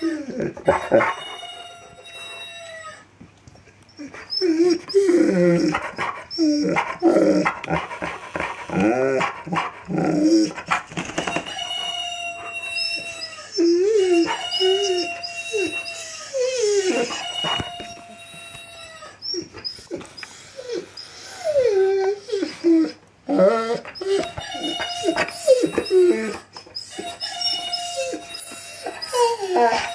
Mm-hmm. Mm-hmm.